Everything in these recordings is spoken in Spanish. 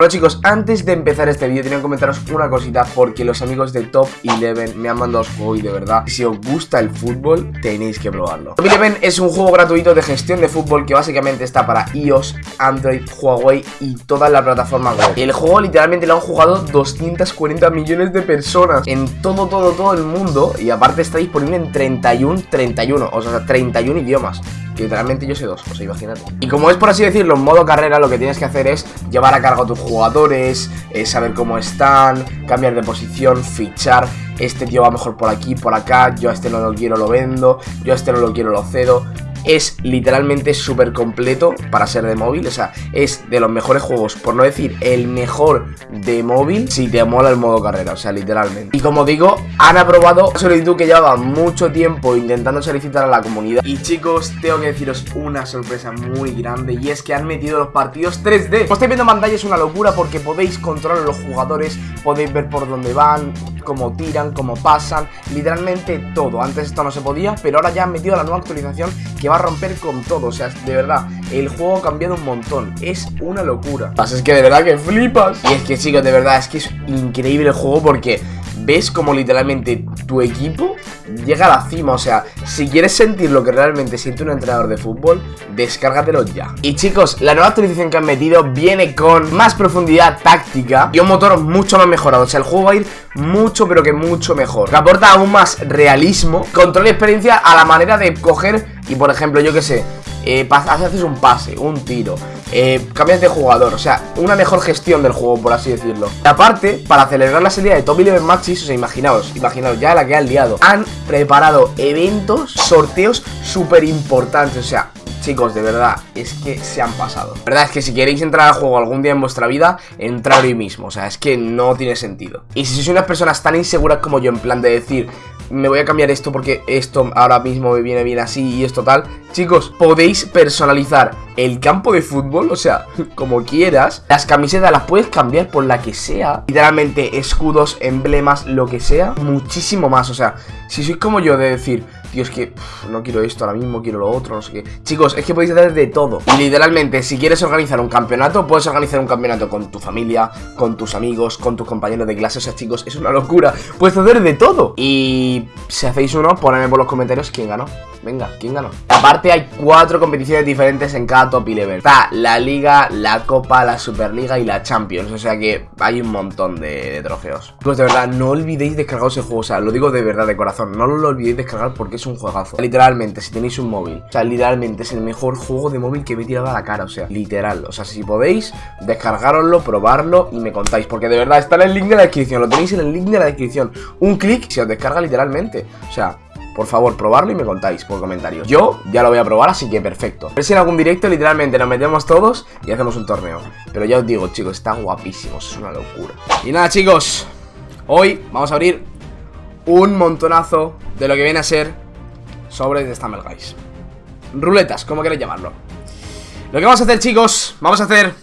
Bueno chicos, antes de empezar este vídeo tenía que comentaros una cosita porque los amigos de Top 11 me han mandado el juego y de verdad, si os gusta el fútbol, tenéis que probarlo. Top 11 es un juego gratuito de gestión de fútbol que básicamente está para iOS, Android, Huawei y todas las plataformas web. El juego literalmente lo han jugado 240 millones de personas en todo, todo, todo el mundo y aparte está disponible en 31, 31, o sea, 31 idiomas literalmente yo sé dos, o sea, imagínate. Y como es por así decirlo, en modo carrera, lo que tienes que hacer es llevar a cargo a tus jugadores, eh, saber cómo están, cambiar de posición, fichar. Este tío va mejor por aquí, por acá, yo a este no lo quiero, lo vendo, yo a este no lo quiero, lo cedo es literalmente súper completo para ser de móvil. O sea, es de los mejores juegos, por no decir el mejor de móvil, si te mola el modo carrera. O sea, literalmente. Y como digo, han aprobado solicitud que llevaba mucho tiempo intentando solicitar a la comunidad. Y chicos, tengo que deciros una sorpresa muy grande. Y es que han metido los partidos 3D. Como estáis viendo en pantalla es una locura porque podéis controlar a los jugadores, podéis ver por dónde van, cómo tiran, cómo pasan, literalmente todo. Antes esto no se podía, pero ahora ya han metido la nueva actualización que va romper con todo. O sea, de verdad, el juego ha cambiado un montón. Es una locura. Es que de verdad que flipas. Y es que chicos, de verdad, es que es increíble el juego porque ves como literalmente tu equipo llega a la cima. O sea, si quieres sentir lo que realmente siente un entrenador de fútbol, descárgatelo ya. Y chicos, la nueva actualización que han metido viene con más profundidad táctica y un motor mucho más mejorado. O sea, el juego va a ir mucho, pero que mucho mejor. Que aporta aún más realismo, control y experiencia a la manera de coger y, por ejemplo, yo que sé, eh, haces un pase, un tiro, eh, cambias de jugador, o sea, una mejor gestión del juego, por así decirlo. Y aparte, para celebrar la salida de Top 11 Matches, o sea, imaginaos, imaginaos ya la que han liado, han preparado eventos, sorteos súper importantes, o sea, Chicos, de verdad, es que se han pasado La verdad es que si queréis entrar al juego algún día en vuestra vida Entrar hoy mismo, o sea, es que no tiene sentido Y si sois unas personas tan inseguras como yo En plan de decir, me voy a cambiar esto porque esto ahora mismo me viene bien así y esto tal. Chicos, podéis personalizar el campo de fútbol, o sea, como quieras. Las camisetas las puedes cambiar por la que sea. Literalmente, escudos, emblemas, lo que sea. Muchísimo más, o sea, si sois como yo de decir, tío, es que no quiero esto ahora mismo, quiero lo otro, no sé qué. Chicos, es que podéis hacer de todo. Literalmente, si quieres organizar un campeonato, puedes organizar un campeonato con tu familia, con tus amigos, con tus compañeros de clase. O sea, chicos, es una locura. Puedes hacer de todo. Y si hacéis uno, ponedme por los comentarios quién ganó. Venga, ¿quién ganó? Aparte hay cuatro competiciones diferentes en cada top 11 Está la Liga, la Copa, la Superliga y la Champions O sea que hay un montón de, trofeos Pues de verdad, no olvidéis descargar ese juego O sea, lo digo de verdad, de corazón No lo olvidéis descargar porque es un juegazo Literalmente, si tenéis un móvil O sea, literalmente es el mejor juego de móvil que me he tirado a la cara O sea, literal O sea, si podéis, descargaroslo, probarlo y me contáis Porque de verdad, está en el link de la descripción Lo tenéis en el link de la descripción Un clic se os descarga literalmente O sea, por favor, probarlo y me contáis por comentarios. Yo ya lo voy a probar, así que perfecto. A si en algún directo literalmente nos metemos todos y hacemos un torneo. Pero ya os digo, chicos, están guapísimos, es una locura. Y nada, chicos, hoy vamos a abrir un montonazo de lo que viene a ser sobre de Stumble Guys. Ruletas, como queréis llamarlo. Lo que vamos a hacer, chicos, vamos a hacer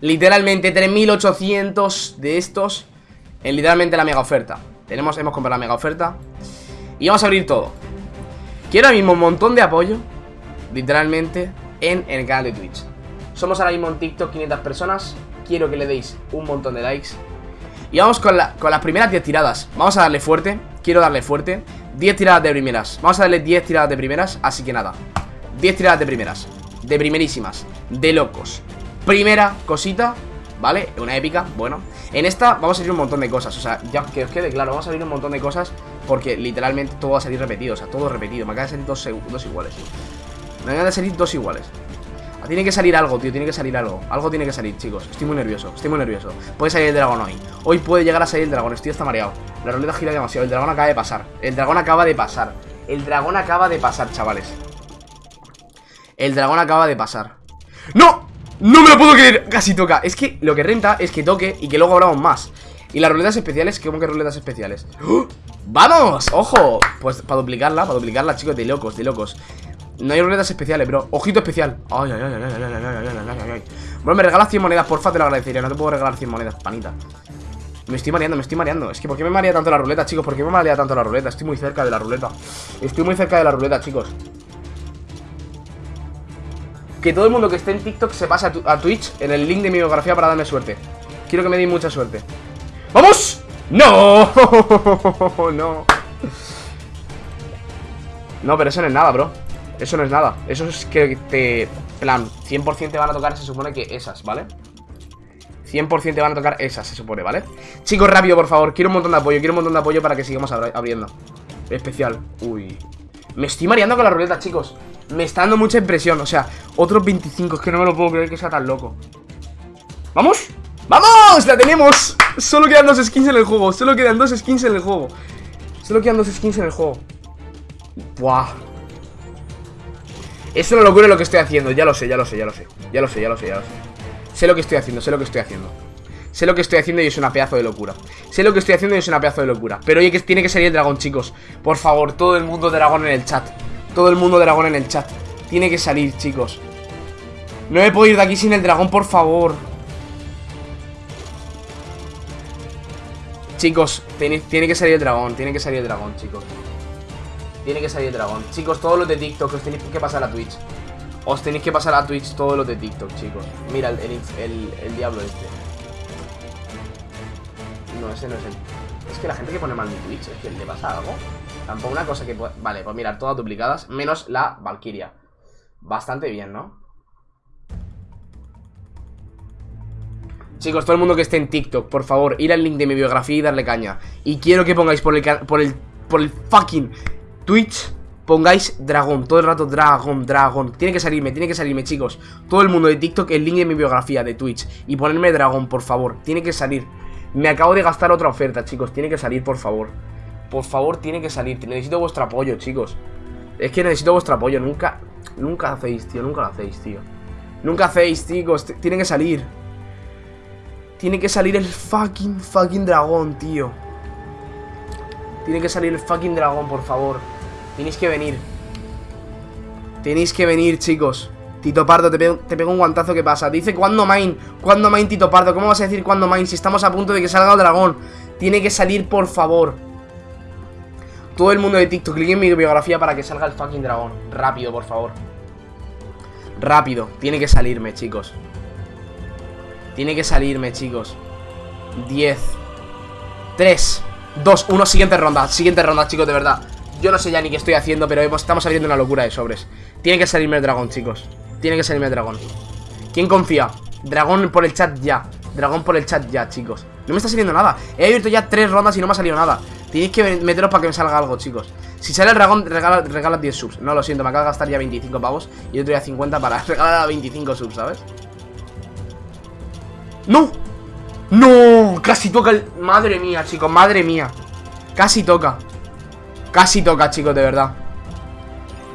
literalmente 3800 de estos en literalmente la mega oferta. Tenemos, hemos comprado la mega oferta y vamos a abrir todo. Quiero ahora mismo un montón de apoyo Literalmente En el canal de Twitch. Somos ahora mismo en TikTok 500 personas. Quiero que le deis un montón de likes. Y vamos con, con las primeras 10 tiradas. Vamos a darle fuerte. Quiero darle fuerte 10 tiradas de primeras. Vamos a darle 10 tiradas de primeras Así que nada. 10 tiradas de primeras. De primerísimas. De locos. Primera cosita ¿Vale? Una épica, bueno. En esta vamos a salir un montón de cosas O sea, ya que os quede claro Vamos a salir un montón de cosas Porque literalmente todo va a salir repetido O sea, todo repetido. Me acaba de salir dos, dos iguales. Me acaban de salir dos iguales tiene que salir algo, tío, tiene que salir algo. Algo tiene que salir, chicos, estoy muy nervioso Estoy muy nervioso, puede salir el dragón hoy. Hoy puede llegar a salir el dragón, estoy hasta mareado. La ruleta gira demasiado, el dragón acaba de pasar. El dragón acaba de pasar. El dragón acaba de pasar, chavales. El dragón acaba de pasar. ¡No! No me lo puedo creer, casi toca. Es que lo que renta es que toque y que luego abramos más. Y las ruletas especiales, ¿cómo que ruletas especiales? ¡Oh! ¡Vamos! ¡Ojo! Pues para duplicarla, para duplicarla, chicos, de locos, de locos No hay ruletas especiales, bro. Ojito especial. Ay, ay, ay, ay, ay, ay, ay, ay, ay, Bueno, me regalas 100 monedas, porfa, te lo agradecería. No te puedo regalar 100 monedas, panita. Me estoy mareando, me estoy mareando. Es que ¿por qué me marea tanto la ruleta, chicos? ¿Por qué me marea tanto la ruleta? Estoy muy cerca de la ruleta. Estoy muy cerca de la ruleta, chicos. Que todo el mundo que esté en TikTok se pase a, Twitch en el link de mi biografía para darme suerte. Quiero que me deis mucha suerte. ¡Vamos! ¡No! no. No, pero eso no es nada, bro Eso no es nada Eso es que te... plan, 100% te van a tocar, se supone que esas, ¿vale? 100% te van a tocar esas, se supone, ¿vale? Chicos, rápido, por favor Quiero un montón de apoyo Quiero un montón de apoyo para que sigamos abriendo Especial Uy Me estoy mareando con la ruleta, chicos Me está dando mucha impresión O sea, otros 25 Es que no me lo puedo creer que sea tan loco ¡Vamos! ¡Vamos! ¡La tenemos! Solo quedan dos skins en el juego Solo quedan dos skins en el juego Solo quedan dos skins en el juego Buah Es una locura lo que estoy haciendo Ya lo sé, ya lo sé, ya lo sé. Ya lo sé, ya lo sé, ya lo sé. Sé lo que estoy haciendo, sé lo que estoy haciendo. Sé lo que estoy haciendo y es una pedazo de locura. Sé lo que estoy haciendo y es una pedazo de locura. Pero oye, que tiene que salir el dragón, chicos. Por favor, todo el mundo dragón en el chat. Todo el mundo dragón en el chat. Tiene que salir, chicos. No me puedo ir de aquí sin el dragón, por favor. Chicos, tiene, que salir el dragón Tiene que salir el dragón, chicos Tiene que salir el dragón. Chicos, todos los de TikTok os tenéis que pasar a Twitch. Os tenéis que pasar a Twitch todos los de TikTok, chicos. Mira, el, el, diablo este. No, ese no es el. Es que la gente que pone mal mi Twitch Es que le pasa algo. Tampoco una cosa que... Vale, pues mirar, todas duplicadas Menos la Valkyria. Bastante bien, ¿no? Chicos, todo el mundo que esté en TikTok, por favor, ir al link de mi biografía y darle caña. Y quiero que pongáis por el, por el, por el fucking Twitch, pongáis dragón, todo el rato dragón, dragón. Tiene que salirme, tiene que salirme, chicos. Todo el mundo de TikTok, el link de mi biografía de Twitch. Y ponerme dragón, por favor, tiene que salir. Me acabo de gastar otra oferta, chicos, tiene que salir, por favor. Por favor, tiene que salir. Necesito vuestro apoyo, chicos. Es que necesito vuestro apoyo. Nunca, nunca hacéis, tío, nunca lo hacéis, tío. Nunca hacéis, chicos. Tiene que salir. Tiene que salir el fucking, fucking dragón, tío. Tiene que salir el fucking dragón, por favor. Tenéis que venir. Tenéis que venir, chicos. Tito Pardo, te pego, un guantazo, ¿qué pasa? Dice, ¿cuándo main? ¿Cuándo main, Tito Pardo? ¿Cómo vas a decir cuándo main si estamos a punto de que salga el dragón? Tiene que salir, por favor. Todo el mundo de TikTok, clic en mi biografía para que salga el fucking dragón. Rápido, por favor. Rápido. Tiene que salirme, chicos. Tiene que salirme, chicos 10 3 2, 1, siguiente ronda Siguiente ronda, chicos, de verdad Yo no sé ya ni qué estoy haciendo, pero estamos abriendo una locura de sobres. Tiene que salirme el dragón, chicos. Tiene que salirme el dragón. ¿Quién confía? Dragón por el chat ya. Dragón por el chat ya, chicos. No me está saliendo nada. He abierto ya tres rondas y no me ha salido nada. Tenéis que meteros para que me salga algo, chicos. Si sale el dragón, regala, regala 10 subs. No, lo siento, me acabo de gastar ya 25 pavos Y otro ya 50 para regalar a 25 subs, ¿sabes? ¡No! ¡No! Casi toca el... Madre mía, chicos, madre mía. Casi toca Casi toca, chicos, de verdad.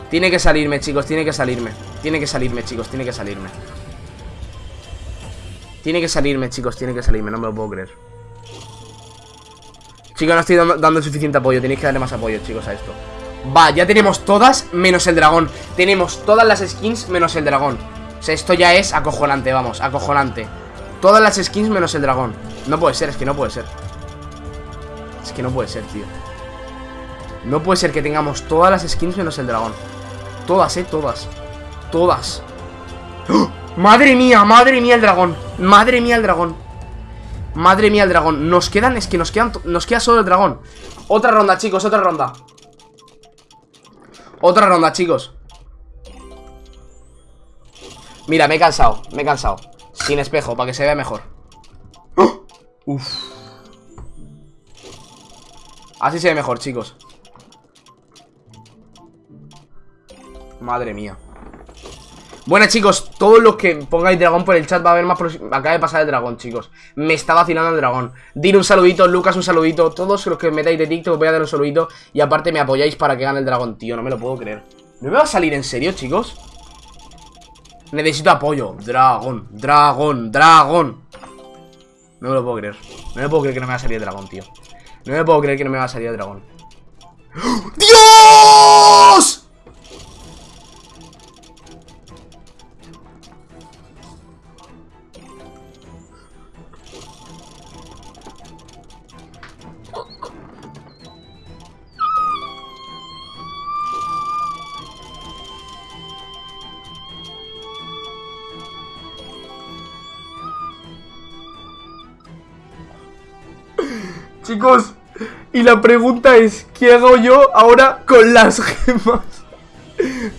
Tiene que salirme, chicos, tiene que salirme. Tiene que salirme, chicos, tiene que salirme. Tiene que salirme, chicos, tiene que salirme No me lo puedo creer. Chicos, no estoy dando, suficiente apoyo Tenéis que darle más apoyo, chicos, a esto. Va, ya tenemos todas menos el dragón. Tenemos todas las skins menos el dragón. O sea, esto ya es acojonante, vamos, acojonante. Todas las skins menos el dragón. No puede ser, es que no puede ser. Es que no puede ser, tío No puede ser que tengamos todas las skins menos el dragón. Todas, eh, todas. Todas. ¡Oh! Madre mía, madre mía el dragón. Madre mía el dragón. Madre mía el dragón. Nos quedan, es que nos quedan, nos queda solo el dragón. Otra ronda, chicos, otra ronda. Otra ronda, chicos. Mira, me he cansado, me he cansado. Sin espejo, para que se vea mejor. ¡Oh! Uf. Así se ve mejor, chicos Madre mía bueno chicos, todos los que pongáis dragón por el chat va a haber más Acaba de pasar el dragón, chicos Me está vacilando el dragón Dir un saludito, Lucas un saludito Todos los que metáis de TikTok voy a dar un saludito Y aparte me apoyáis para que gane el dragón, tío No me lo puedo creer ¿No me va a salir en serio, chicos? Necesito apoyo. Dragón, dragón, dragón. No me lo puedo creer. No me puedo creer que no me va a salir el dragón, tío. No me puedo creer que no me va a salir el dragón. ¡Dios! Chicos, y la pregunta es, ¿qué hago yo ahora con las gemas?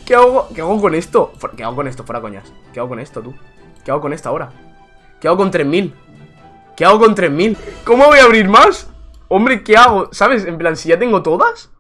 ¿Qué hago, ¿Qué hago con esto? ¿Qué hago con esto? Fuera coñas. ¿Qué hago con esto, tú? ¿Qué hago con esto ahora? ¿Qué hago con 3000? ¿Qué hago con 3000? ¿Cómo voy a abrir más? Hombre, ¿qué hago? ¿Sabes? En plan, si ya tengo todas